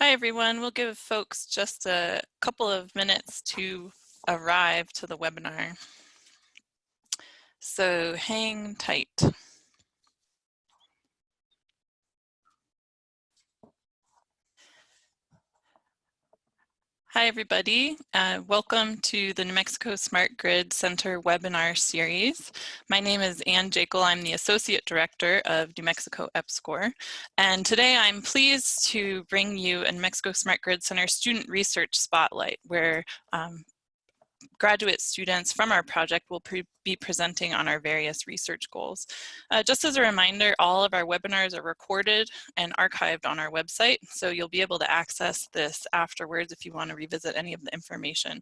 Hi, everyone. We'll give folks just a couple of minutes to arrive to the webinar. So hang tight. Hi, everybody. Uh, welcome to the New Mexico Smart Grid Center webinar series. My name is Anne Jakle. I'm the Associate Director of New Mexico EPSCoR. And today I'm pleased to bring you a New Mexico Smart Grid Center Student Research Spotlight, where um, graduate students from our project will pre be presenting on our various research goals. Uh, just as a reminder, all of our webinars are recorded and archived on our website, so you'll be able to access this afterwards if you want to revisit any of the information.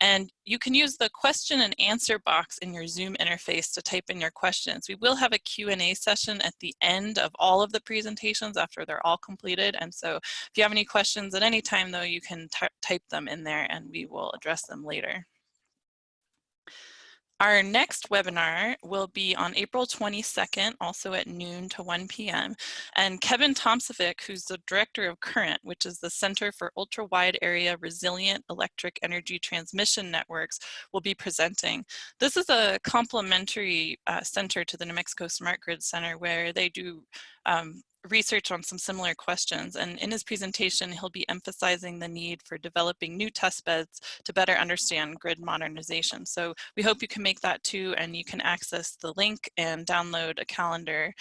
And you can use the question and answer box in your Zoom interface to type in your questions. We will have a Q&A session at the end of all of the presentations after they're all completed, and so if you have any questions at any time, though, you can type them in there and we will address them later. Our next webinar will be on April 22nd, also at noon to 1 p.m. And Kevin Tomsovic, who's the director of CURRENT, which is the Center for Ultra Wide Area Resilient Electric Energy Transmission Networks, will be presenting. This is a complementary uh, center to the New Mexico Smart Grid Center where they do um, research on some similar questions. And in his presentation, he'll be emphasizing the need for developing new test beds to better understand grid modernization. So we hope you can make that too, and you can access the link and download a calendar,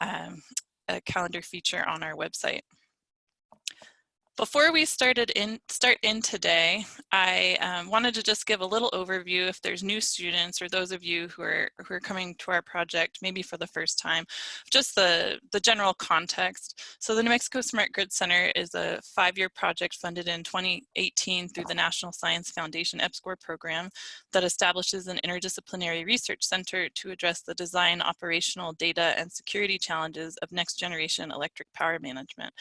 um, a calendar feature on our website. Before we started in, start in today, I um, wanted to just give a little overview if there's new students or those of you who are, who are coming to our project maybe for the first time, just the, the general context. So the New Mexico Smart Grid Center is a five-year project funded in 2018 through the National Science Foundation EPSCoR program that establishes an interdisciplinary research center to address the design, operational, data, and security challenges of next generation electric power management.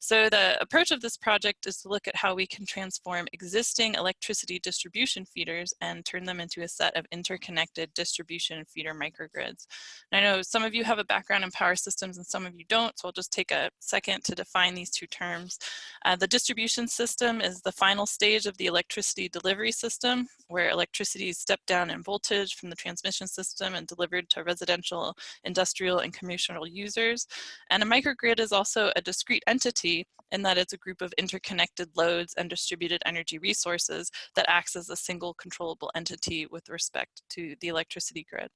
So the approach of this project is to look at how we can transform existing electricity distribution feeders and turn them into a set of interconnected distribution feeder microgrids. And I know some of you have a background in power systems and some of you don't, so I'll just take a second to define these two terms. Uh, the distribution system is the final stage of the electricity delivery system, where electricity is stepped down in voltage from the transmission system and delivered to residential, industrial, and commercial users. And a microgrid is also a discrete entity in that it's a group of interconnected loads and distributed energy resources that acts as a single controllable entity with respect to the electricity grid.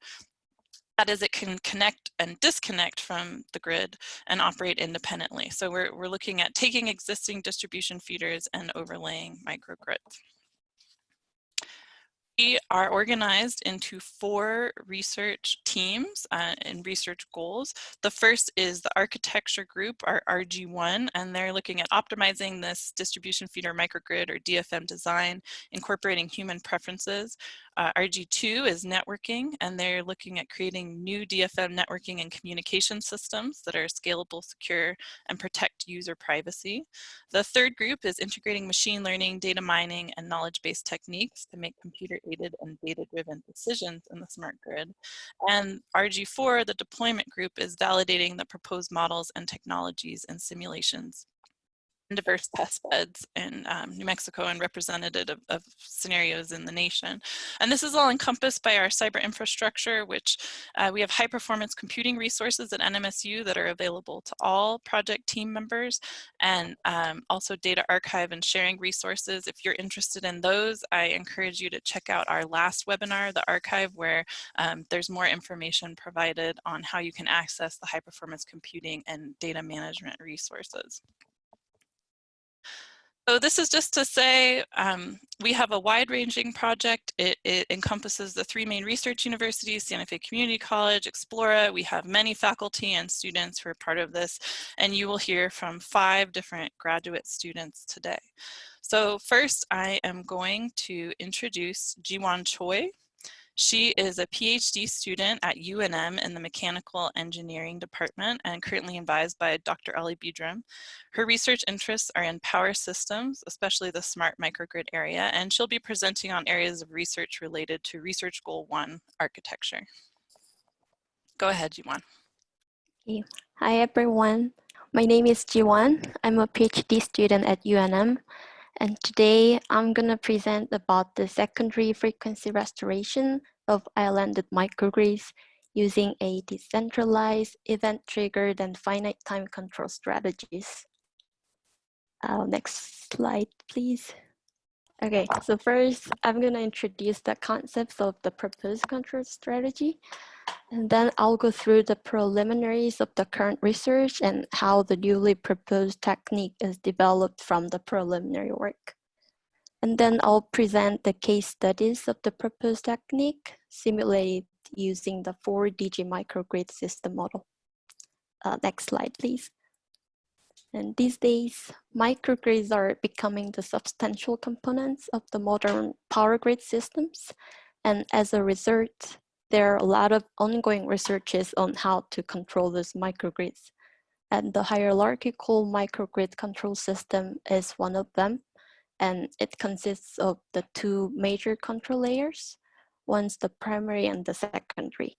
That is, it can connect and disconnect from the grid and operate independently. So we're, we're looking at taking existing distribution feeders and overlaying microgrids. We are organized into four research teams uh, and research goals. The first is the architecture group, our RG1, and they're looking at optimizing this distribution feeder microgrid or DFM design, incorporating human preferences. Uh, RG2 is networking, and they're looking at creating new DFM networking and communication systems that are scalable, secure, and protect user privacy. The third group is integrating machine learning, data mining, and knowledge-based techniques to make computer-aided and data-driven decisions in the smart grid. And RG4, the deployment group, is validating the proposed models and technologies and simulations diverse test beds in um, New Mexico and representative of, of, scenarios in the nation. And this is all encompassed by our cyber infrastructure, which uh, we have high performance computing resources at NMSU that are available to all project team members and um, also data archive and sharing resources. If you're interested in those, I encourage you to check out our last webinar, the archive, where um, there's more information provided on how you can access the high performance computing and data management resources. So this is just to say um, we have a wide-ranging project. It, it, encompasses the three main research universities, Santa Fe Community College, Explora. We have many faculty and students who are part of this, and you will hear from five different graduate students today. So first, I am going to introduce Jiwon Choi. She is a PhD student at UNM in the Mechanical Engineering Department and currently advised by Dr. Ali Bidram. Her research interests are in power systems, especially the smart microgrid area, and she'll be presenting on areas of research related to Research Goal 1 architecture. Go ahead, Jiwon. Hi, everyone. my name is Jiwon. I'm a PhD student at UNM. And today I'm going to present about the secondary frequency restoration of islanded microgrids using a decentralized, event-triggered, and finite time control strategies. Uh, next slide, please. Okay, so first I'm going to introduce the concepts of the proposed control strategy. And then I'll go through the preliminaries of the current research and how the newly proposed technique is developed from the preliminary work. And then I'll present the case studies of the proposed technique simulated using the 4DG microgrid system model. Uh, next slide, please. And these days, microgrids are becoming the substantial components of the modern power grid systems. And as a result, there are a lot of ongoing researches on how to control these microgrids. And the hierarchical microgrid control system is one of them. And it consists of the two major control layers. One's the primary and the secondary.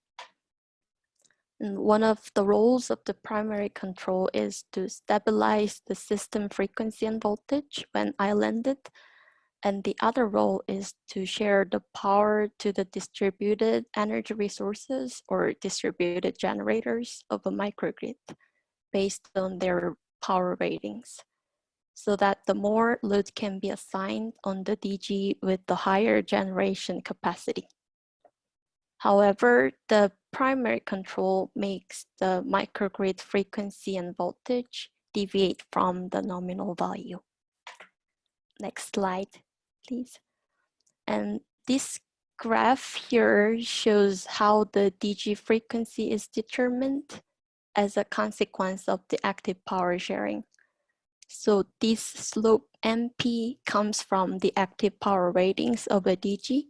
And one of the roles of the primary control is to stabilize the system frequency and voltage when islanded. And the other role is to share the power to the distributed energy resources or distributed generators of a microgrid based on their power ratings so that the more load can be assigned on the DG with the higher generation capacity. However, the primary control makes the microgrid frequency and voltage deviate from the nominal value. Next slide, please. And this graph here shows how the DG frequency is determined as a consequence of the active power sharing. So this slope MP comes from the active power ratings of a DG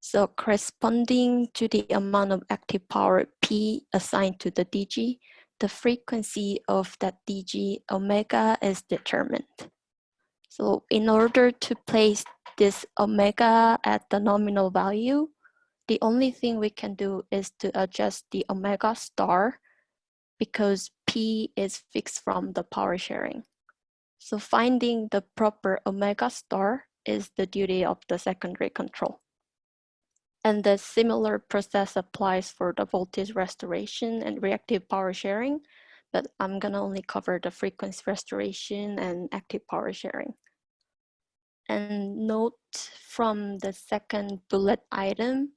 so corresponding to the amount of active power P assigned to the DG, the frequency of that DG omega is determined. So in order to place this omega at the nominal value, the only thing we can do is to adjust the omega star because P is fixed from the power sharing. So finding the proper omega star is the duty of the secondary control. And the similar process applies for the voltage restoration and reactive power sharing, but I'm gonna only cover the frequency restoration and active power sharing. And note from the second bullet item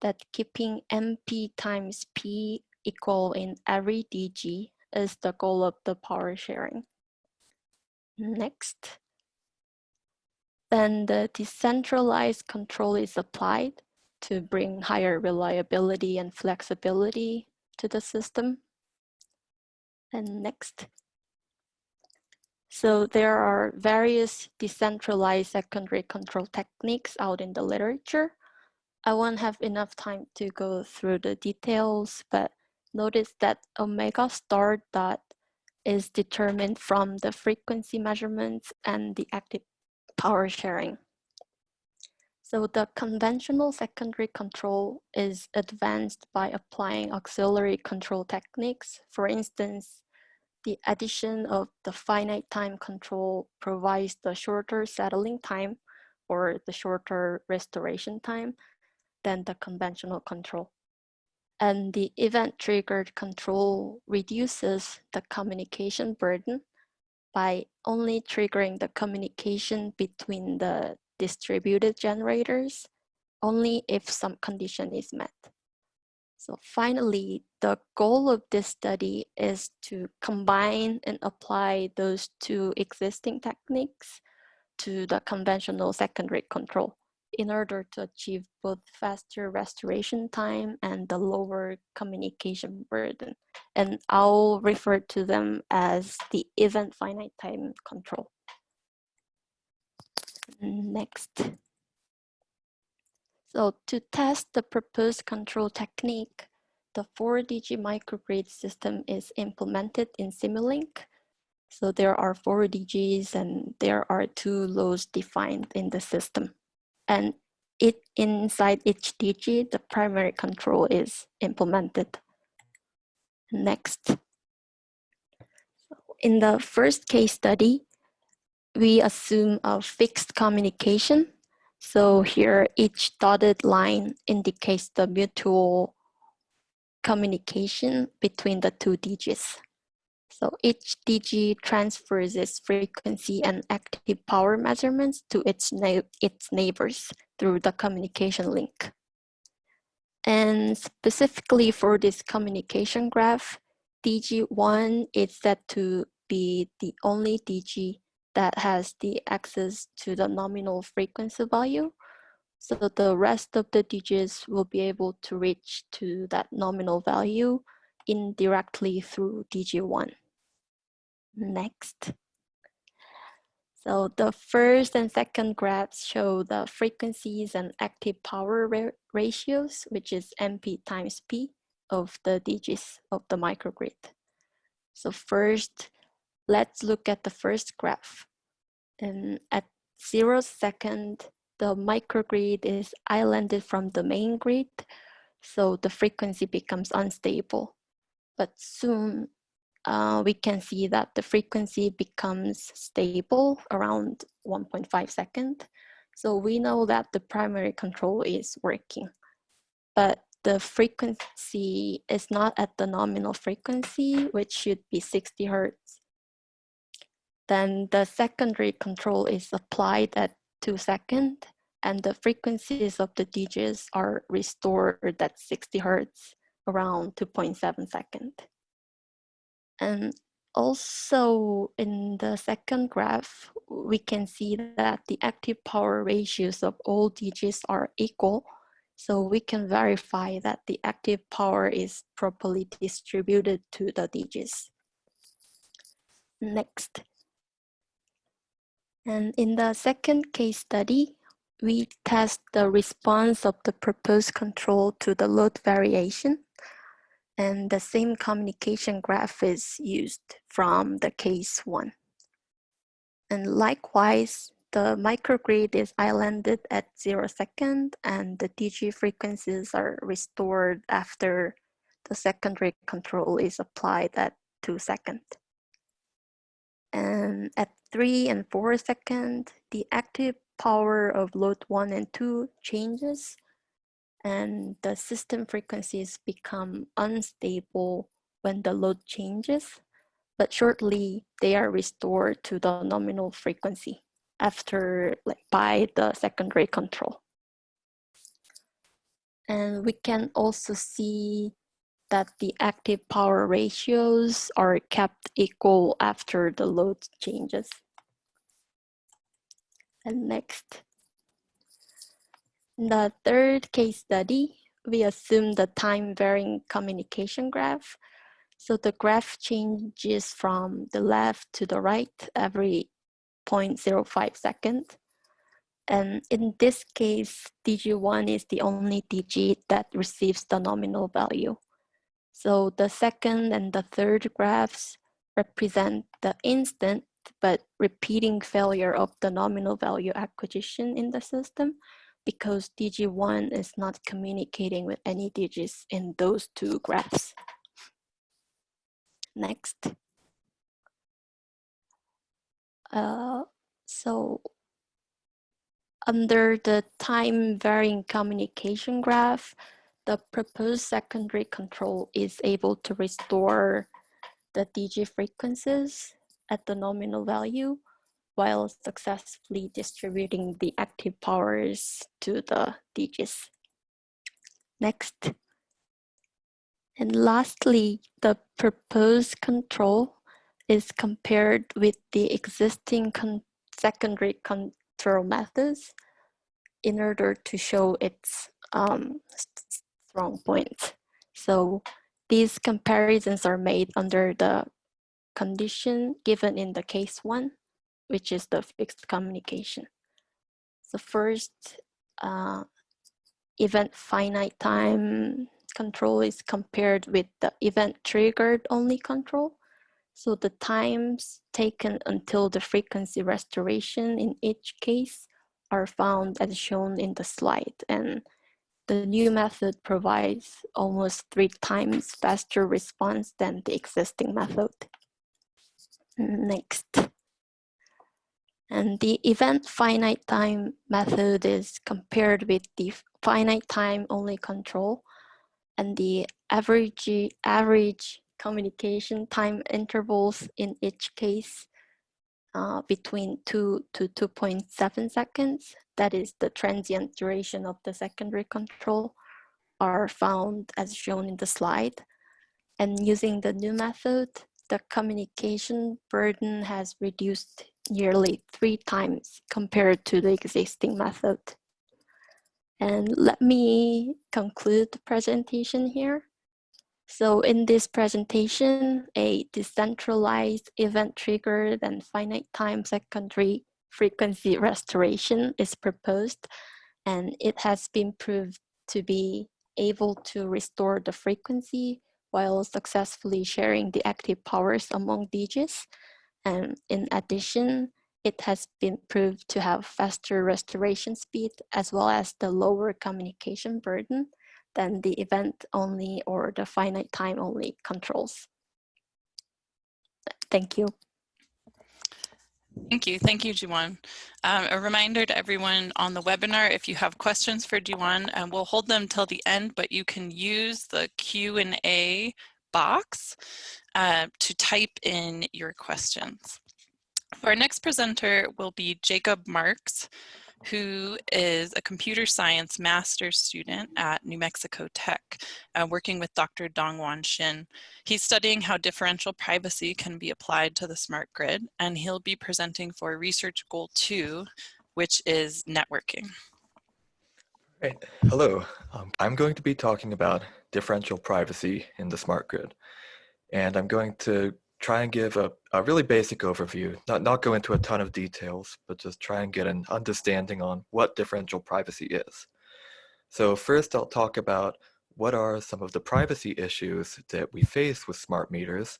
that keeping MP times P equal in every DG is the goal of the power sharing. Next. Then the decentralized control is applied to bring higher reliability and flexibility to the system. And next. So there are various decentralized secondary control techniques out in the literature. I won't have enough time to go through the details, but notice that omega star dot is determined from the frequency measurements and the active power sharing. So the conventional secondary control is advanced by applying auxiliary control techniques. For instance, the addition of the finite time control provides the shorter settling time or the shorter restoration time than the conventional control. And the event-triggered control reduces the communication burden by only triggering the communication between the distributed generators only if some condition is met. So finally, the goal of this study is to combine and apply those two existing techniques to the conventional secondary control in order to achieve both faster restoration time and the lower communication burden. And I'll refer to them as the event finite time control. Next. So to test the proposed control technique, the 4DG microgrid system is implemented in Simulink. So there are four DGs and there are two loads defined in the system. And it inside each DG, the primary control is implemented. Next. in the first case study, we assume a fixed communication. So here, each dotted line indicates the mutual communication between the two DGs. So each DG transfers its frequency and active power measurements to its, its neighbors through the communication link. And specifically for this communication graph, DG1 is set to be the only DG that has the access to the nominal frequency value. So the rest of the DGs will be able to reach to that nominal value indirectly through DG1. Next. So the first and second graphs show the frequencies and active power ra ratios, which is MP times P of the DGs of the microgrid. So first, let's look at the first graph. And at zero second, the microgrid is islanded from the main grid, so the frequency becomes unstable. But soon uh, we can see that the frequency becomes stable around 1.5 second. So we know that the primary control is working, but the frequency is not at the nominal frequency, which should be 60 hertz. Then the secondary control is applied at two second and the frequencies of the DGs are restored at 60 hertz around 2.7 second. And also in the second graph, we can see that the active power ratios of all DGs are equal. So we can verify that the active power is properly distributed to the DGs. Next. And in the second case study, we test the response of the proposed control to the load variation and the same communication graph is used from the case one. And likewise, the microgrid is islanded at zero second and the DG frequencies are restored after the secondary control is applied at two second. And at three and four second, the active power of load one and two changes and the system frequencies become unstable when the load changes, but shortly they are restored to the nominal frequency after like by the secondary control. And we can also see that the active power ratios are kept equal after the load changes. And next, in the third case study, we assume the time varying communication graph. So the graph changes from the left to the right every 0.05 second. And in this case, DG1 is the only DG that receives the nominal value. So the second and the third graphs represent the instant but repeating failure of the nominal value acquisition in the system because DG1 is not communicating with any DGs in those two graphs. Next. Uh, so under the time varying communication graph, the proposed secondary control is able to restore the DG frequencies at the nominal value while successfully distributing the active powers to the DGs. Next. And lastly, the proposed control is compared with the existing con secondary control methods in order to show its um, strong points. So these comparisons are made under the condition given in the case one which is the fixed communication. So first, uh, event finite time control is compared with the event triggered only control. So the times taken until the frequency restoration in each case are found as shown in the slide. And the new method provides almost three times faster response than the existing method. Next. And the event finite time method is compared with the finite time only control and the average, average communication time intervals in each case uh, between 2 to 2.7 seconds, that is the transient duration of the secondary control, are found as shown in the slide. And using the new method, the communication burden has reduced nearly three times compared to the existing method. And let me conclude the presentation here. So in this presentation, a decentralized event triggered and finite time secondary frequency restoration is proposed, and it has been proved to be able to restore the frequency while successfully sharing the active powers among DGs. And in addition, it has been proved to have faster restoration speed as well as the lower communication burden than the event only or the finite time only controls. Thank you. Thank you. Thank you, Jiwon. Um, a reminder to everyone on the webinar, if you have questions for Jiwon, and we'll hold them till the end, but you can use the Q&A box uh, to type in your questions. Our next presenter will be Jacob Marks, who is a computer science master's student at New Mexico Tech, uh, working with Dr. Dongwan Shin. He's studying how differential privacy can be applied to the smart grid, and he'll be presenting for research goal two, which is networking. Right. Hello. Um, I'm going to be talking about differential privacy in the smart grid. And I'm going to try and give a, a really basic overview, not, not go into a ton of details, but just try and get an understanding on what differential privacy is. So first I'll talk about what are some of the privacy issues that we face with smart meters?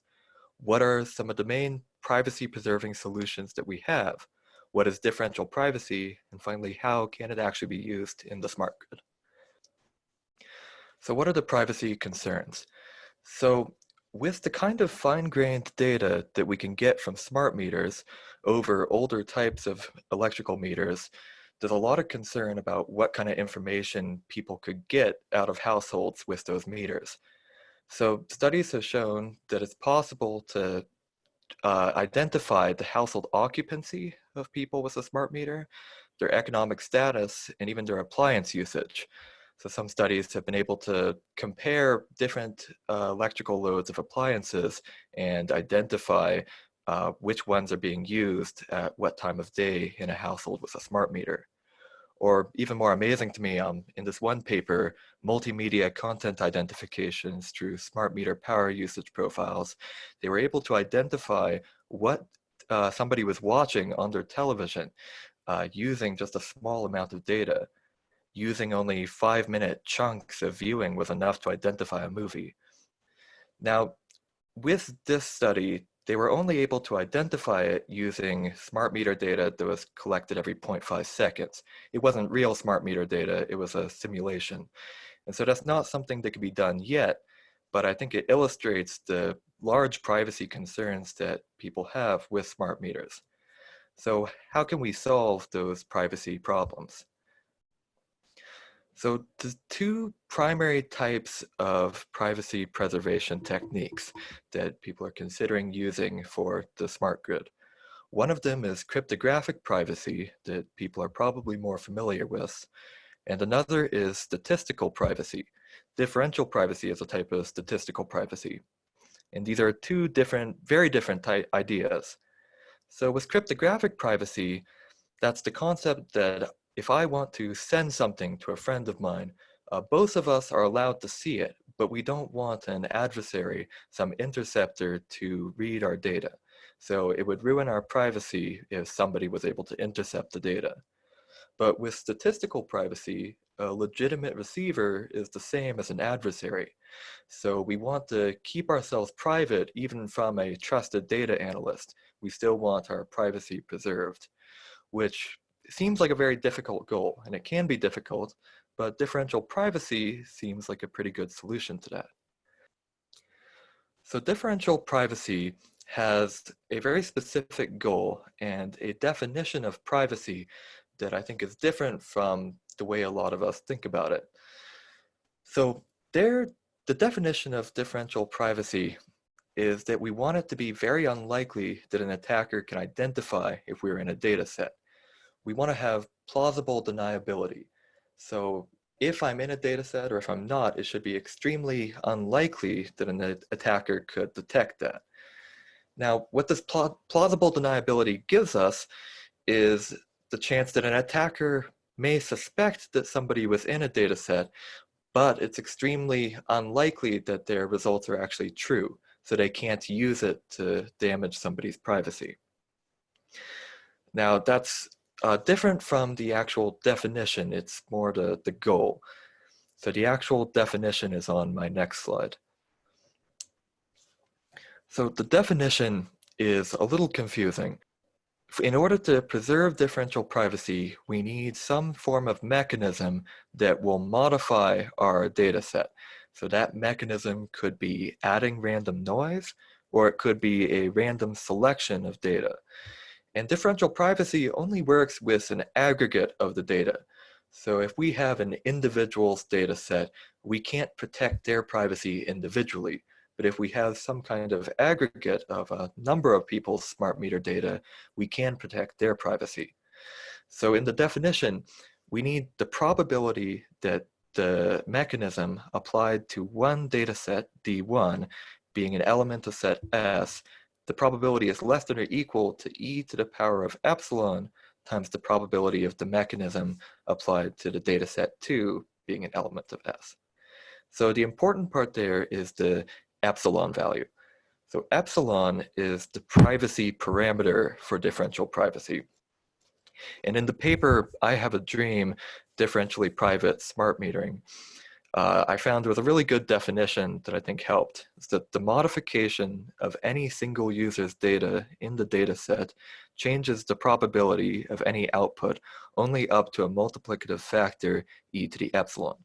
What are some of the main privacy preserving solutions that we have? What is differential privacy? And finally, how can it actually be used in the smart grid? So what are the privacy concerns? So with the kind of fine-grained data that we can get from smart meters over older types of electrical meters, there's a lot of concern about what kind of information people could get out of households with those meters. So studies have shown that it's possible to uh, identify the household occupancy of people with a smart meter, their economic status, and even their appliance usage. So some studies have been able to compare different uh, electrical loads of appliances and identify uh, which ones are being used at what time of day in a household with a smart meter. Or even more amazing to me, um, in this one paper, multimedia content identifications through smart meter power usage profiles, they were able to identify what uh, somebody was watching on their television uh, using just a small amount of data using only five minute chunks of viewing was enough to identify a movie. Now, with this study, they were only able to identify it using smart meter data that was collected every 0.5 seconds. It wasn't real smart meter data, it was a simulation. And so that's not something that could be done yet, but I think it illustrates the large privacy concerns that people have with smart meters. So how can we solve those privacy problems? So the two primary types of privacy preservation techniques that people are considering using for the smart grid. One of them is cryptographic privacy that people are probably more familiar with. And another is statistical privacy. Differential privacy is a type of statistical privacy. And these are two different, very different ideas. So with cryptographic privacy, that's the concept that if I want to send something to a friend of mine, uh, both of us are allowed to see it, but we don't want an adversary, some interceptor to read our data. So it would ruin our privacy if somebody was able to intercept the data. But with statistical privacy, a legitimate receiver is the same as an adversary. So we want to keep ourselves private even from a trusted data analyst. We still want our privacy preserved, which seems like a very difficult goal, and it can be difficult, but differential privacy seems like a pretty good solution to that. So differential privacy has a very specific goal and a definition of privacy that I think is different from the way a lot of us think about it. So there, the definition of differential privacy is that we want it to be very unlikely that an attacker can identify if we're in a data set. We want to have plausible deniability. So if I'm in a data set or if I'm not, it should be extremely unlikely that an attacker could detect that. Now, what this plausible deniability gives us is the chance that an attacker may suspect that somebody was in a data set, but it's extremely unlikely that their results are actually true, so they can't use it to damage somebody's privacy. Now, that's uh, different from the actual definition. It's more the, the goal. So the actual definition is on my next slide. So the definition is a little confusing. In order to preserve differential privacy, we need some form of mechanism that will modify our data set. So that mechanism could be adding random noise, or it could be a random selection of data. And differential privacy only works with an aggregate of the data. So if we have an individual's data set, we can't protect their privacy individually. But if we have some kind of aggregate of a number of people's smart meter data, we can protect their privacy. So in the definition, we need the probability that the mechanism applied to one data set, D1, being an element of set S, the probability is less than or equal to e to the power of epsilon times the probability of the mechanism applied to the data set 2 being an element of S. So the important part there is the epsilon value. So epsilon is the privacy parameter for differential privacy. And in the paper, I have a dream, differentially private smart metering uh, I found with a really good definition that I think helped is that the modification of any single user's data in the data set changes the probability of any output only up to a multiplicative factor e to the epsilon.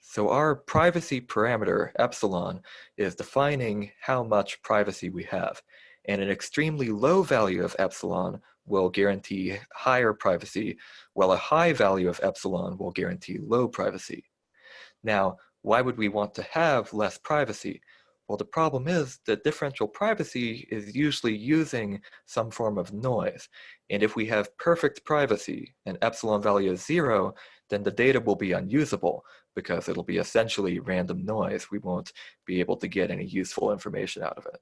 So our privacy parameter, epsilon, is defining how much privacy we have. And an extremely low value of epsilon will guarantee higher privacy, while a high value of epsilon will guarantee low privacy. Now, why would we want to have less privacy? Well, the problem is that differential privacy is usually using some form of noise. And if we have perfect privacy and epsilon value is zero, then the data will be unusable because it'll be essentially random noise. We won't be able to get any useful information out of it.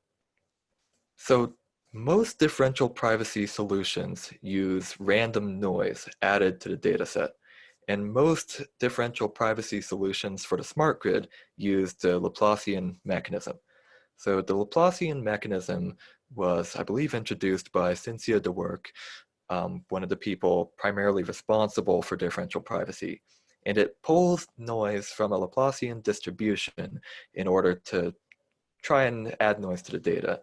So most differential privacy solutions use random noise added to the dataset. And most differential privacy solutions for the smart grid use the Laplacian mechanism. So the Laplacian mechanism was, I believe, introduced by Cynthia Dwork, um, one of the people primarily responsible for differential privacy. And it pulls noise from a Laplacian distribution in order to try and add noise to the data.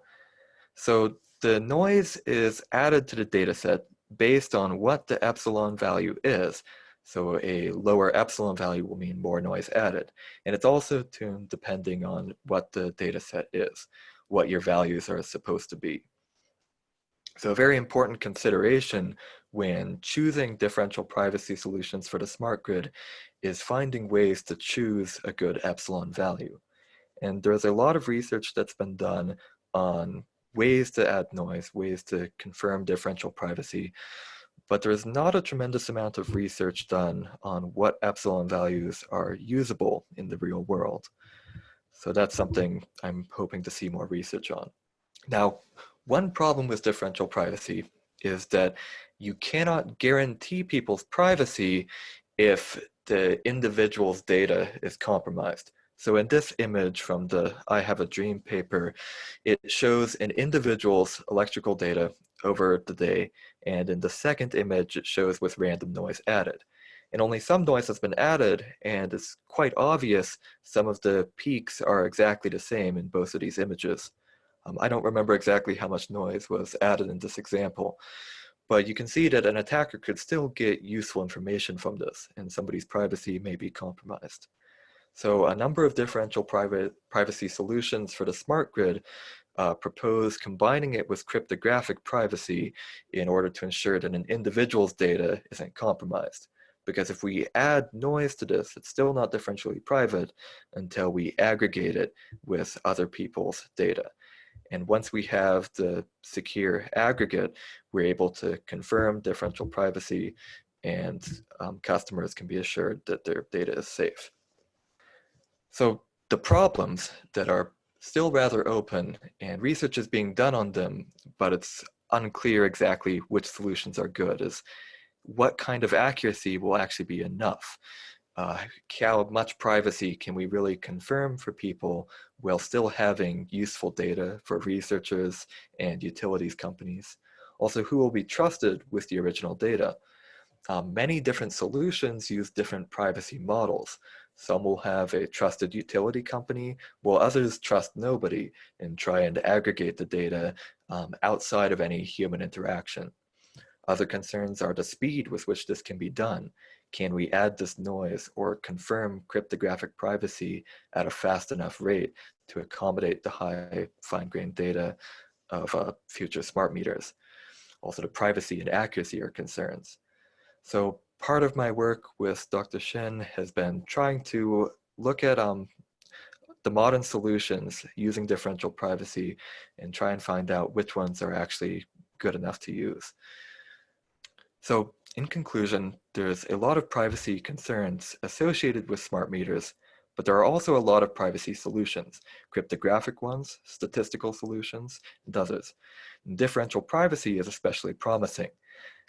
So the noise is added to the data set based on what the epsilon value is. So a lower epsilon value will mean more noise added. And it's also tuned depending on what the data set is, what your values are supposed to be. So a very important consideration when choosing differential privacy solutions for the smart grid is finding ways to choose a good epsilon value. And there's a lot of research that's been done on ways to add noise, ways to confirm differential privacy, but there's not a tremendous amount of research done on what epsilon values are usable in the real world. So that's something I'm hoping to see more research on. Now, one problem with differential privacy is that you cannot guarantee people's privacy if the individual's data is compromised. So in this image from the I Have a Dream paper, it shows an individual's electrical data over the day. And in the second image, it shows with random noise added. And only some noise has been added, and it's quite obvious some of the peaks are exactly the same in both of these images. Um, I don't remember exactly how much noise was added in this example, but you can see that an attacker could still get useful information from this, and somebody's privacy may be compromised. So a number of differential private privacy solutions for the smart grid uh, propose combining it with cryptographic privacy in order to ensure that an individual's data isn't compromised. Because if we add noise to this, it's still not differentially private until we aggregate it with other people's data. And once we have the secure aggregate, we're able to confirm differential privacy and um, customers can be assured that their data is safe. So the problems that are still rather open and research is being done on them, but it's unclear exactly which solutions are good is what kind of accuracy will actually be enough? Uh, how much privacy can we really confirm for people while still having useful data for researchers and utilities companies? Also, who will be trusted with the original data? Um, many different solutions use different privacy models. Some will have a trusted utility company, while others trust nobody and try and aggregate the data um, outside of any human interaction. Other concerns are the speed with which this can be done. Can we add this noise or confirm cryptographic privacy at a fast enough rate to accommodate the high fine-grained data of uh, future smart meters? Also, the privacy and accuracy are concerns. So part of my work with Dr. Shin has been trying to look at um, the modern solutions using differential privacy and try and find out which ones are actually good enough to use. So in conclusion, there's a lot of privacy concerns associated with smart meters, but there are also a lot of privacy solutions, cryptographic ones, statistical solutions, and others. And differential privacy is especially promising.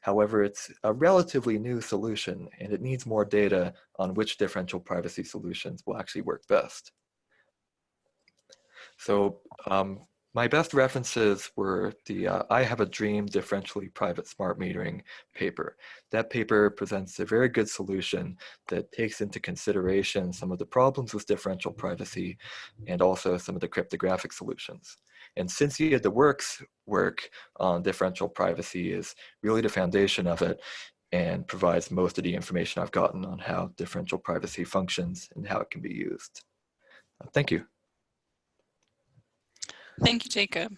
However, it's a relatively new solution and it needs more data on which differential privacy solutions will actually work best. So um, my best references were the uh, I Have a Dream Differentially Private Smart Metering paper. That paper presents a very good solution that takes into consideration some of the problems with differential privacy and also some of the cryptographic solutions. And Cynthia Dwork's work on differential privacy is really the foundation of it and provides most of the information I've gotten on how differential privacy functions and how it can be used. Thank you. Thank you, Jacob.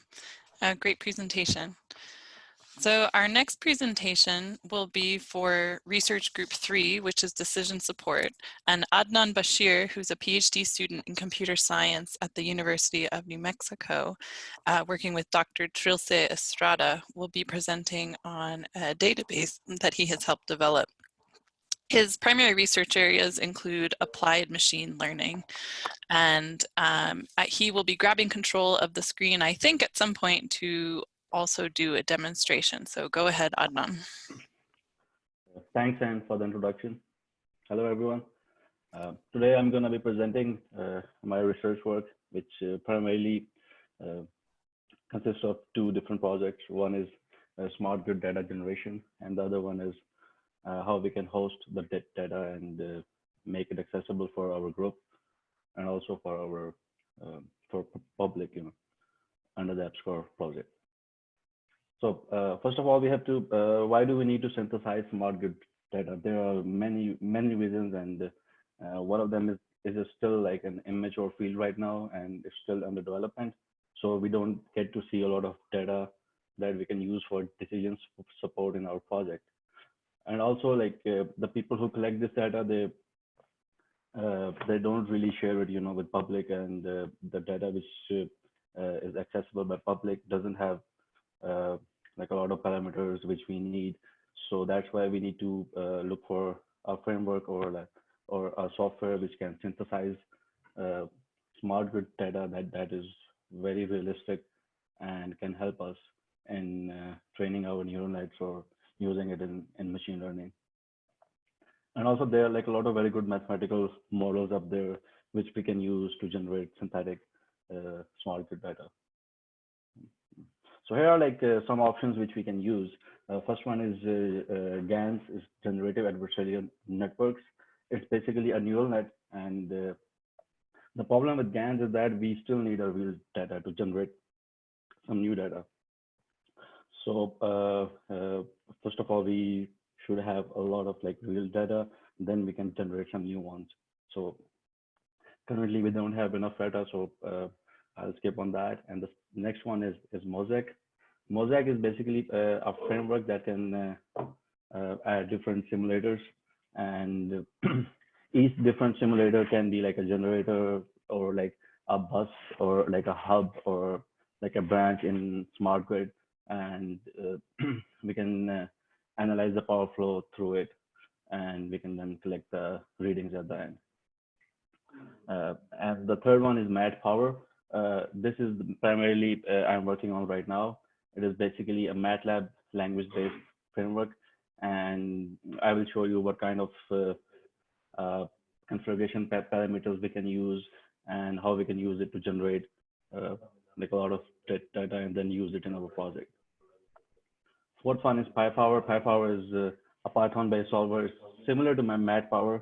Uh, great presentation. So our next presentation will be for research group three, which is decision support. And Adnan Bashir, who's a PhD student in computer science at the University of New Mexico, uh, working with Dr. Trilce Estrada, will be presenting on a database that he has helped develop. His primary research areas include applied machine learning, and um, he will be grabbing control of the screen, I think at some point to also do a demonstration. So go ahead, Adnan. Thanks, Anne, for the introduction. Hello, everyone. Uh, today, I'm going to be presenting uh, my research work, which uh, primarily uh, consists of two different projects. One is uh, smart grid data generation, and the other one is uh, how we can host the data and make it accessible for our group and also for our for public, you know, under the EPSCoR project. So uh, first of all, we have to, uh, why do we need to synthesize smart grid data? There are many, many reasons and uh, one of them is, is still like an immature field right now and it's still under development. So we don't get to see a lot of data that we can use for decisions support in our project and also like uh, the people who collect this data they uh, they don't really share it you know with public and uh, the data which is accessible by public doesn't have like a lot of parameters which we need so that's why we need to uh, look for a framework or like or a software which can synthesize smart grid data that that is very realistic and can help us in training our neural nets or using it in, in machine learning. And also there are like a lot of very good mathematical models up there, which we can use to generate synthetic uh, smart grid data. So here are like uh, some options which we can use. Uh, first one is uh, GANs, is generative adversarial networks. It's basically a neural net. And the problem with GANs is that we still need a real data to generate some new data. So uh, uh, first of all, we should have a lot of like real data, then we can generate some new ones. So currently we don't have enough data, so uh, I'll skip on that. And the next one is, is Mosaic. Mosaic is basically uh, a framework that can uh, uh, add different simulators and each different simulator can be like a generator or like a bus or like a hub or like a branch in smart grid and uh, we can uh, analyze the power flow through it and we can then collect the readings at the end. Uh, and the third one is MATPOWER. This is primarily I'm working on right now. It is basically a MATLAB language-based framework, and I will show you what kind of uh, uh, configuration parameters we can use and how we can use it to generate uh, like a lot of data and then use it in our project. Fourth one is PyPower. PyPower is uh, a Python-based solver. It's similar to my MATPOWER,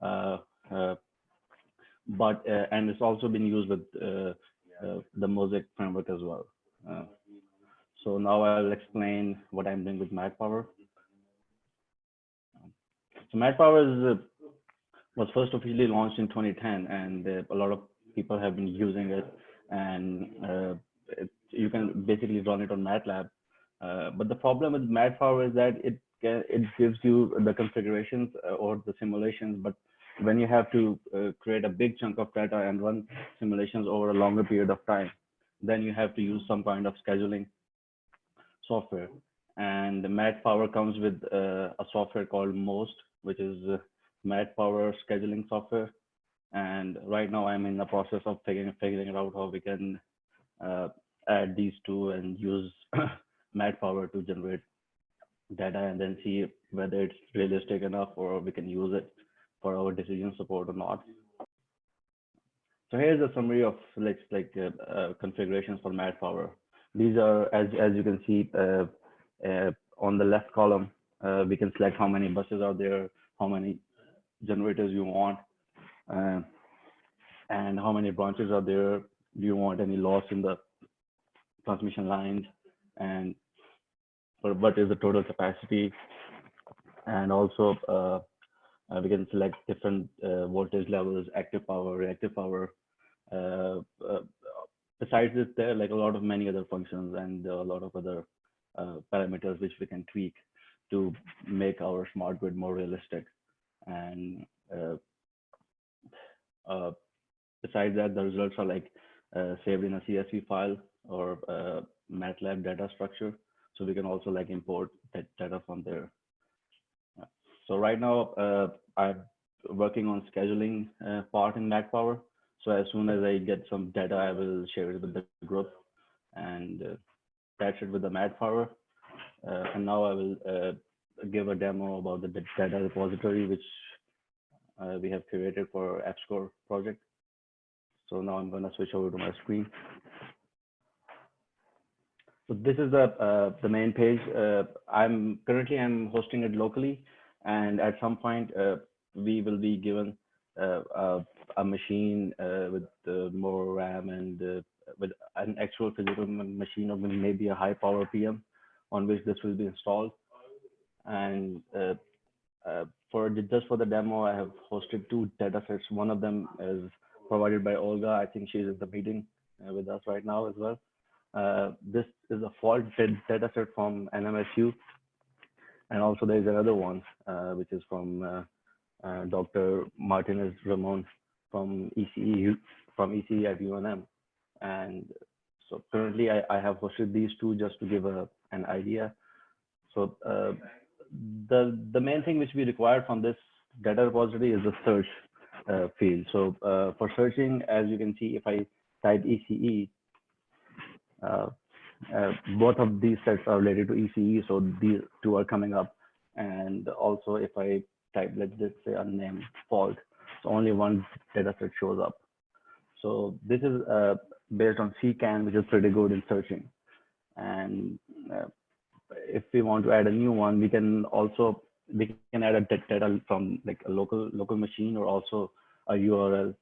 uh, uh, but uh, and it's also been used with the mosaik framework as well. So now I'll explain what I'm doing with MATPOWER. So MATPOWER is was first officially launched in 2010, and uh, a lot of people have been using it. And uh, it, you can basically run it on MATLAB. Uh, but the problem with MATPOWER is that it it gives you the configurations uh, or the simulations, but when you have to uh, create a big chunk of data and run simulations over a longer period of time, then you have to use some kind of scheduling software. And MATPOWER comes with uh, a software called MOST, which is MATPOWER scheduling software. And right now I'm in the process of figuring, figuring out how we can uh, add these two and use MATPOWER to generate data and then see whether it's realistic enough or we can use it for our decision support or not. So here's a summary of like like uh, uh, configurations for MATPOWER. These are as as you can see uh, uh on the left column. Uh, we can select how many buses are there, how many generators you want, and how many branches are there. Do you want any loss in the transmission lines? And what is the total capacity? And also, uh, we can select different uh, voltage levels, active power, reactive power. Uh, besides this, there are like a lot of many other functions and a lot of other parameters which we can tweak to make our smart grid more realistic and uh, uh, besides that, the results are like uh, saved in a CSV file or MATLAB data structure. So we can also like import that data from there. So right now, uh, I'm working on scheduling uh, part in MATPOWER. So as soon as I get some data, I will share it with the group and uh, attach it with the MATPOWER. and now I will give a demo about the data repository, which uh, we have created for EPSCoR project. So now I'm going to switch over to my screen. So this is the uh, the main page. Uh, I'm currently I'm hosting it locally, and at some point uh, we will be given uh, a, a, machine uh, with more RAM and with an actual physical machine or maybe a high power PM on which this will be installed and uh, uh, for the, just for the demo, I have hosted two data sets. One of them is provided by Olga. I think she's in the meeting uh, with us right now as well. Uh, this is a fault data set from NMSU. And also there's another one, uh, which is from Dr. Martinez Ramon from ECE, from ECE at UNM. And so currently I, I have hosted these two just to give a, an idea. So the the main thing which we require from this data repository is the search uh, field. So uh, for searching, as you can see, if I type ECE, uh, uh, both of these sets are related to ECE, so these two are coming up. And also, if I type, let's just say unnamed fault, so only one data set shows up. So this is uh, based on CKAN, which is pretty good in searching. And uh, if we want to add a new one, we can also we can add a data from like a local local machine or also a URL,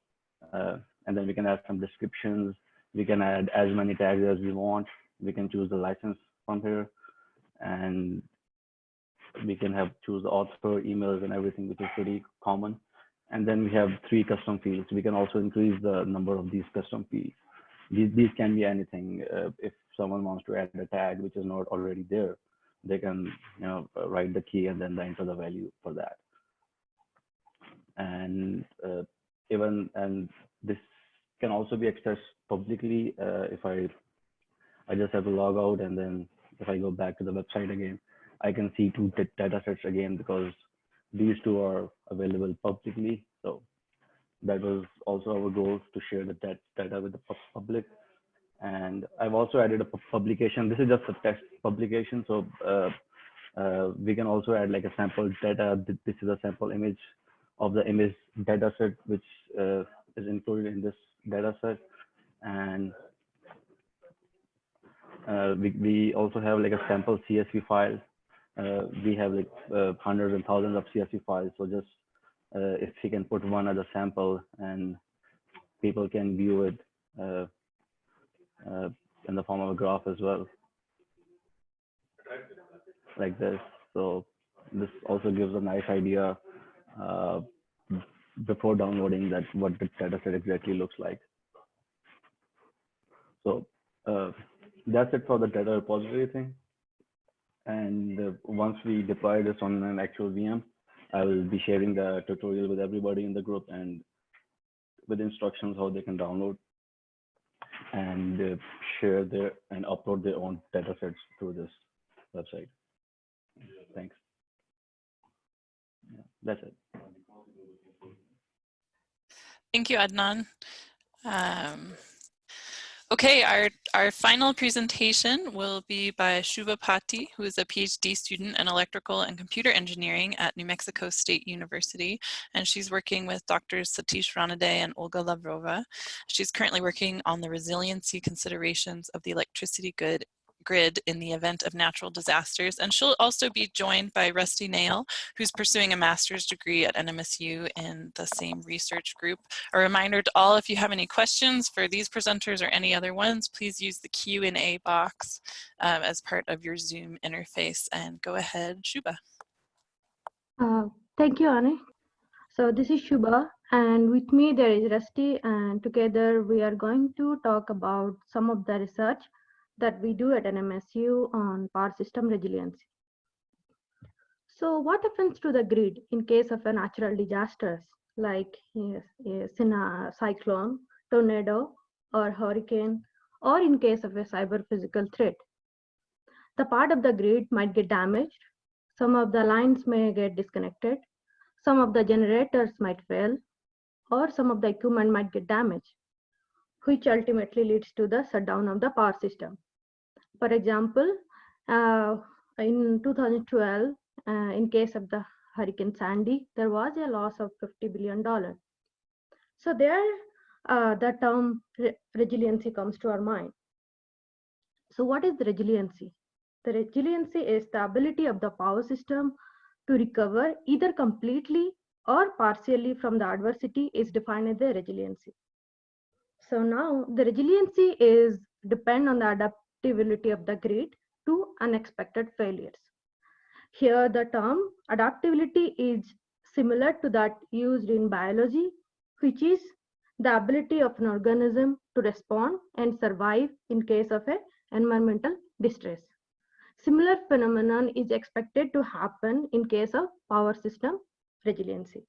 uh, and then we can add some descriptions. We can add as many tags as we want. We can choose the license from here, and we can have choose the author, emails, and everything, which is pretty common. And then we have three custom fields. We can also increase the number of these custom fields. these, these can be anything. Uh, if someone wants to add a tag which is not already there, they can you know write the key and then enter the value for that. And uh, even and this can also be accessed publicly uh, if I I just have to log out and then if I go back to the website again, I can see two data sets again because these two are available publicly. So that was also our goal to share the data with the public. And I've also added a publication. This is just a test publication. So uh, uh, we can also add like a sample data. This is a sample image of the image data set, which uh, is included in this data set. And uh, we, we also have like a sample CSV file. Uh, we have like uh, hundreds and thousands of CSV files. So just uh, if we can put one as a sample and people can view it uh, uh, in the form of a graph as well, like this. So this also gives a nice idea before downloading that what the data set exactly looks like. So uh, that's it for the data repository thing. And uh, once we deploy this on an actual VM, I will be sharing the tutorial with everybody in the group and with instructions how they can download and uh, share their and upload their own data sets through this website. Thanks. Yeah, that's it. Thank you, Adnan. Um, Okay, our, our final presentation will be by Shubha Pati, who is a PhD student in electrical and computer engineering at New Mexico State University. And she's working with Drs. Satish Ranade and Olga Lavrova. She's currently working on the resiliency considerations of the electricity grid grid in the event of natural disasters. And she'll also be joined by Rusty Nail, who's pursuing a master's degree at NMSU in the same research group. A reminder to all, if you have any questions for these presenters or any other ones, please use the Q&A box um, as part of your Zoom interface. And go ahead, Shuba. Uh, thank you, Annie. So this is Shuba and with me there is Rusty and together we are going to talk about some of the research that we do at NMSU on power system resiliency. So what happens to the grid in case of a natural disasters like yes, yes, in a cyclone, tornado, or hurricane, or in case of a cyber physical threat? The part of the grid might get damaged. Some of the lines may get disconnected. Some of the generators might fail, or some of the equipment might get damaged, which ultimately leads to the shutdown of the power system. For example, uh, in 2012, uh, in case of the Hurricane Sandy, there was a loss of $50 billion. So there, uh, the term re resiliency comes to our mind. So what is the resiliency? The resiliency is the ability of the power system to recover either completely or partially from the adversity is defined as the resiliency. So now the resiliency is depend on the adaptability of the grid to unexpected failures. Here the term adaptability is similar to that used in biology, which is the ability of an organism to respond and survive in case of a environmental distress. Similar phenomenon is expected to happen in case of power system resiliency.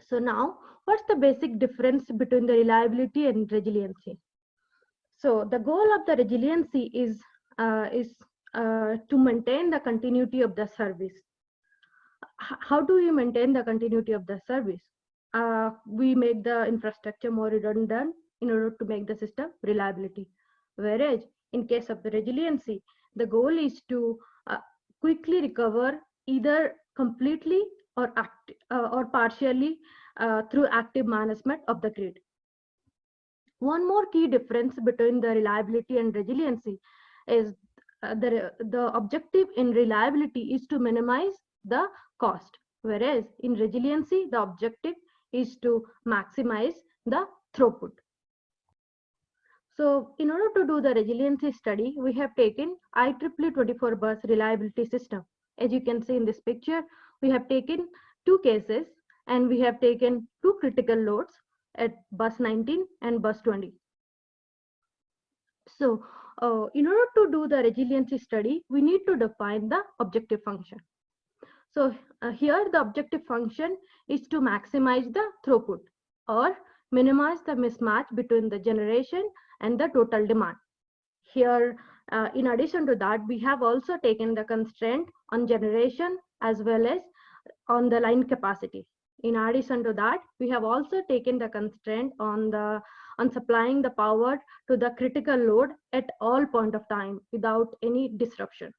So now, what's the basic difference between the reliability and resiliency? So the goal of the resiliency is, uh, is uh, to maintain the continuity of the service. H how do we maintain the continuity of the service? Uh, we make the infrastructure more redundant in order to make the system reliability. Whereas in case of the resiliency, the goal is to uh, quickly recover either completely or, act, uh, or partially uh, through active management of the grid. One more key difference between the reliability and resiliency is uh, the, the objective in reliability is to minimize the cost, whereas in resiliency, the objective is to maximize the throughput. So in order to do the resiliency study, we have taken IEEE 24 bus reliability system. As you can see in this picture, we have taken two cases and we have taken two critical loads at bus 19 and bus 20. So uh, in order to do the resiliency study, we need to define the objective function. So uh, here the objective function is to maximize the throughput or minimize the mismatch between the generation and the total demand. Here, uh, in addition to that, we have also taken the constraint on generation as well as on the line capacity. In addition to that, we have also taken the constraint on the on supplying the power to the critical load at all point of time without any disruption.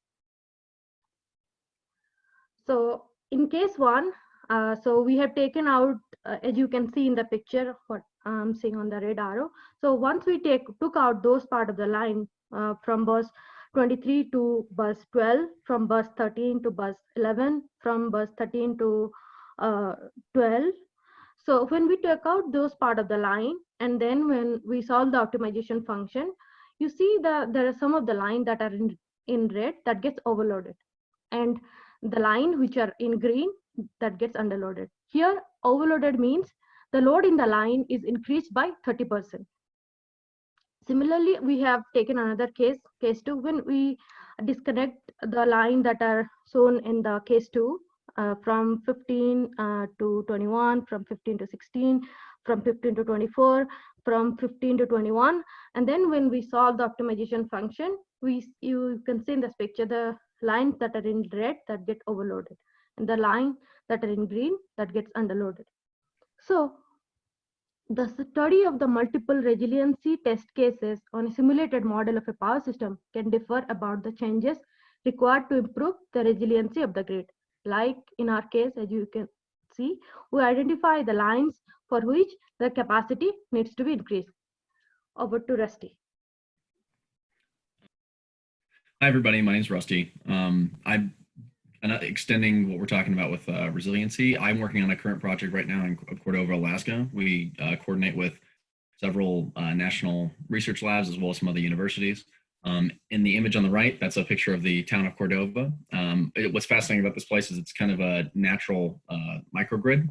So in case one, uh, so we have taken out, uh, as you can see in the picture, what I'm seeing on the red arrow. So once we take took out those part of the line uh, from bus 23 to bus 12, from bus 13 to bus 11, from bus 13 to uh, 12. So when we took out those part of the line, and then when we solve the optimization function, you see that there are some of the line that are in, in red that gets overloaded. And the line which are in green that gets underloaded. Here, overloaded means the load in the line is increased by 30%. Similarly, we have taken another case, case two, when we disconnect the line that are shown in the case two uh, from 15 uh, to 21, from 15 to 16, from 15 to 24, from 15 to 21. And then when we solve the optimization function, we you can see in this picture the lines that are in red that get overloaded and the line that are in green that gets underloaded. So the study of the multiple resiliency test cases on a simulated model of a power system can differ about the changes required to improve the resiliency of the grid. Like in our case, as you can see, we identify the lines for which the capacity needs to be increased. Over to Rusty. Hi, everybody. My name is Rusty. Um, I'm extending what we're talking about with uh, resiliency. I'm working on a current project right now in Cordova, Alaska. We uh, coordinate with several uh, national research labs as well as some other universities. Um, in the image on the right, that's a picture of the town of Cordova. Um, it, what's fascinating about this place is it's kind of a natural uh, microgrid.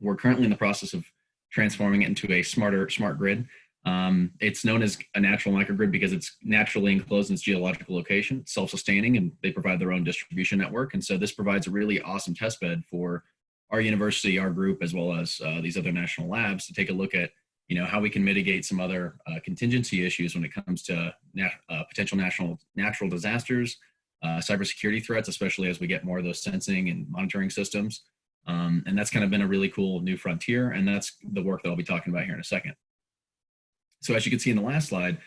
We're currently in the process of transforming it into a smarter smart grid. Um, it's known as a natural microgrid because it's naturally enclosed in its geological location, self-sustaining, and they provide their own distribution network. And so this provides a really awesome test bed for our university, our group, as well as uh, these other national labs to take a look at, you know, how we can mitigate some other uh, contingency issues when it comes to nat uh, potential national natural disasters, uh, cybersecurity threats, especially as we get more of those sensing and monitoring systems. Um, and that's kind of been a really cool new frontier. And that's the work that I'll be talking about here in a second. So as you can see in the last slide,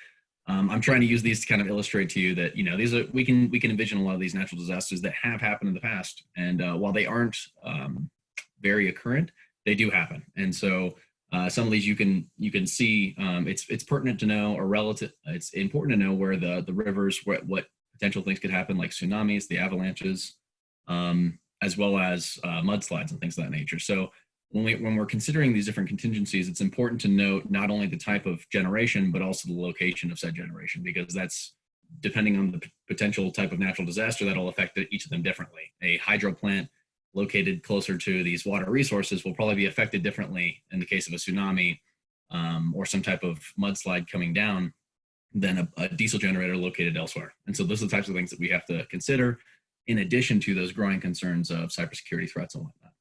um, I'm trying to use these to kind of illustrate to you that, you know, these are, we can, we can envision a lot of these natural disasters that have happened in the past. And uh, while they aren't um, very occurrent, they do happen. And so uh, some of these you can, you can see um, it's, it's pertinent to know or relative, it's important to know where the, the rivers, what, what potential things could happen like tsunamis, the avalanches, um, as well as uh, mudslides and things of that nature. So when, we, when we're considering these different contingencies, it's important to note not only the type of generation, but also the location of said generation, because that's depending on the potential type of natural disaster, that'll affect each of them differently. A hydro plant located closer to these water resources will probably be affected differently in the case of a tsunami um, or some type of mudslide coming down than a, a, diesel generator located elsewhere. And so those are the types of things that we have to consider in addition to those growing concerns of cybersecurity threats and whatnot.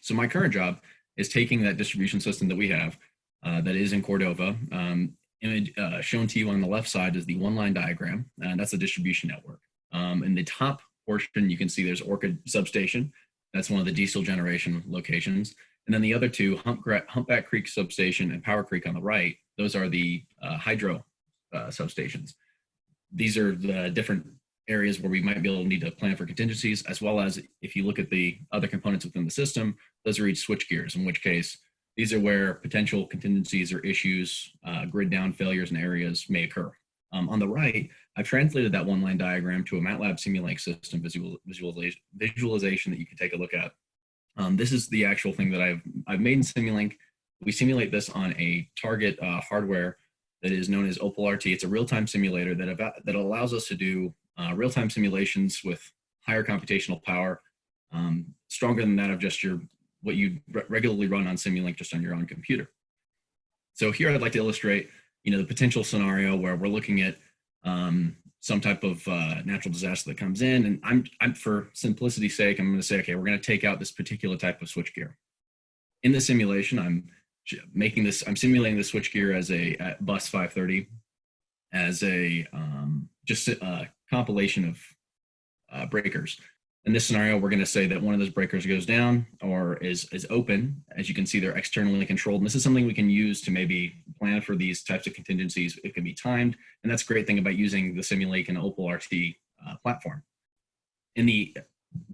So my current job is taking that distribution system that we have uh, that is in Cordova. Um, image uh, shown to you on the left side is the one line diagram, and that's the distribution network. Um, in the top portion, you can see there's Orchid substation. That's one of the diesel generation locations. And then the other two, Humpback Creek substation and Power Creek on the right, those are the uh, hydro uh, substations. These are the different areas where we might be able to need to plan for contingencies, as well as if you look at the other components within the system, those are each switch gears, in which case these are where potential contingencies or issues, uh, grid down failures and areas may occur. Um, on the right, I've translated that one line diagram to a MATLAB Simulink system visual, visualization, visualization that you can take a look at. Um, this is the actual thing that I've, I've made in Simulink. We simulate this on a target uh, hardware that is known as Opal RT. It's a real-time simulator that, that allows us to do uh, real-time simulations with higher computational power, um, stronger than that of just your what you re regularly run on Simulink just on your own computer. So here I'd like to illustrate you know, the potential scenario where we're looking at um, some type of uh, natural disaster that comes in. And I'm, I'm for simplicity's sake, I'm going to say, okay, we're going to take out this particular type of switchgear. In the simulation, I'm making this, I'm simulating the switchgear as a bus 530 as a um, just a compilation of uh, breakers. In this scenario, we're going to say that one of those breakers goes down or is, is open. As you can see, they're externally controlled. And this is something we can use to maybe plan for these types of contingencies. It can be timed. And that's a great thing about using the Simulink and Opal RT uh, platform. In the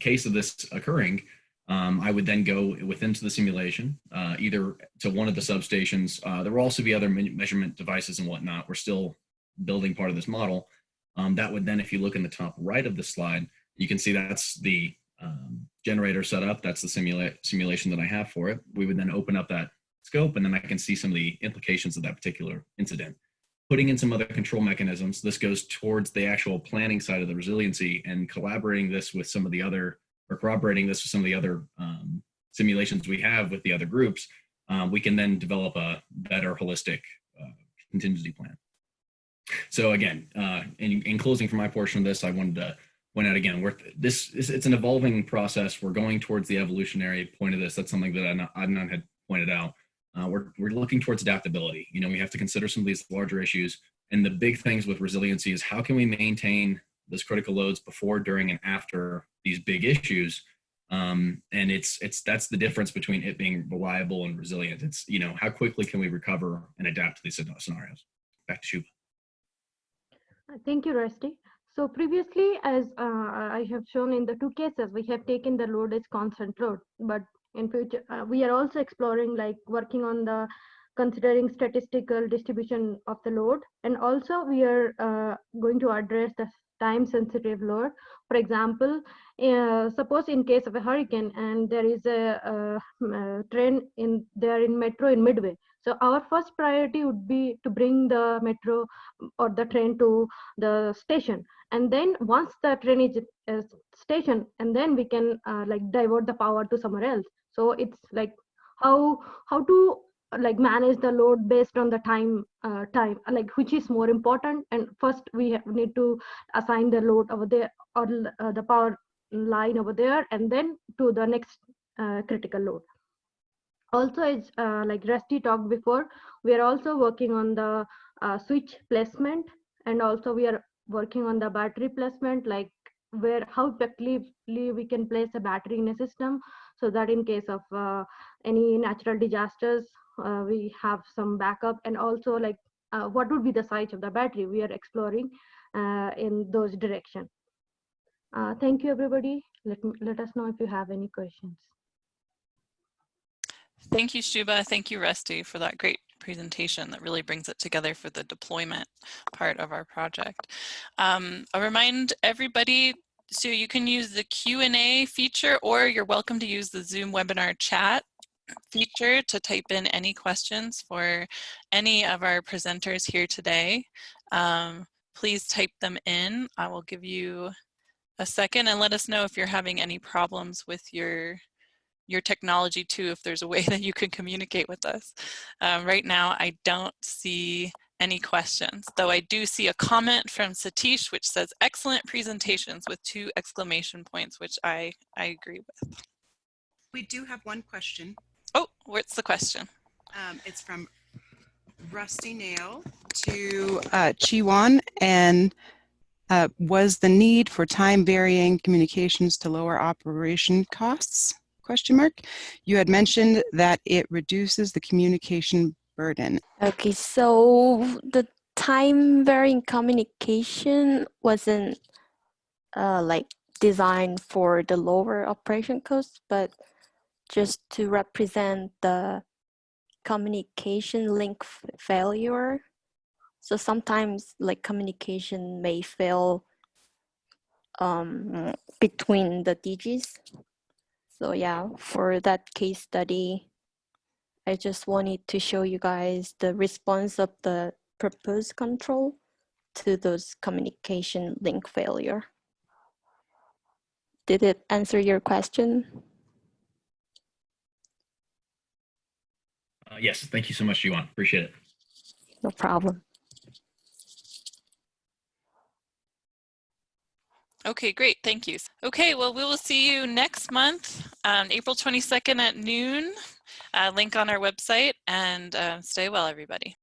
case of this occurring, um, I would then go within to the simulation, uh, either to one of the substations. Uh, there will also be other measurement devices and whatnot. We're still building part of this model. Um, that would then, if you look in the top right of the slide, you can see that's the um, generator set up. That's the simula simulation that I have for it. We would then open up that scope and then I can see some of the implications of that particular incident. Putting in some other control mechanisms, this goes towards the actual planning side of the resiliency and collaborating this with some of the other, or corroborating this with some of the other um, simulations we have with the other groups, um, we can then develop a better holistic uh, contingency plan. So again, uh, in, in closing for my portion of this, I wanted to point out again, we're, this is, it's an evolving process. We're going towards the evolutionary point of this. That's something that Adnan had pointed out. Uh, we're, we're looking towards adaptability. You know, we have to consider some of these larger issues. And the big things with resiliency is how can we maintain those critical loads before, during, and after these big issues. Um, and it's, it's, that's the difference between it being reliable and resilient. It's, you know, how quickly can we recover and adapt to these scenarios? Back to Shuba. Thank you, Rusty. So previously, as uh, I have shown in the two cases, we have taken the load as constant load, but in future, uh, we are also exploring like working on the considering statistical distribution of the load. And also we are uh, going to address the time sensitive load. For example, uh, suppose in case of a hurricane and there is a, a, a train in there in metro in Midway, so our first priority would be to bring the metro or the train to the station. And then once the train is uh, station, and then we can uh, like divert the power to somewhere else. So it's like how how to like manage the load based on the time uh, time like which is more important and first we have, need to assign the load over there or uh, the power line over there and then to the next uh, critical load also as uh, like rusty talked before we are also working on the uh, switch placement and also we are working on the battery placement like where how effectively we can place a battery in a system so that in case of uh, any natural disasters uh, we have some backup and also like uh, what would be the size of the battery we are exploring uh, in those direction. Thank you everybody. Let me let us know if you have any questions Thank you, Shuba. Thank you, Rusty, for that great presentation that really brings it together for the deployment part of our project. Um, I'll remind everybody, so you can use the Q&A feature or you're welcome to use the Zoom webinar chat feature to type in any questions for any of our presenters here today. Um, please type them in. I will give you a second and let us know if you're having any problems with your your technology too if there's a way that you can communicate with us. Um, right now I don't see any questions, though I do see a comment from Satish which says excellent presentations with two exclamation points, which I, I agree with. We do have one question. Oh, what's the question? Um, it's from Rusty Nail to uh, Jiwon and uh, was the need for time varying communications to lower operation costs? Question mark. You had mentioned that it reduces the communication burden. Okay, so the time varying communication wasn't uh, like designed for the lower operation costs, but just to represent the communication link failure. So sometimes like communication may fail um, between the DGs. So yeah, for that case study, I just wanted to show you guys the response of the proposed control to those communication link failure. Did it answer your question? Uh, yes, thank you so much, Yuan. Appreciate it. No problem. Okay, great. Thank you. Okay, well, we will see you next month on April 22nd at noon. Uh, link on our website and uh, stay well, everybody.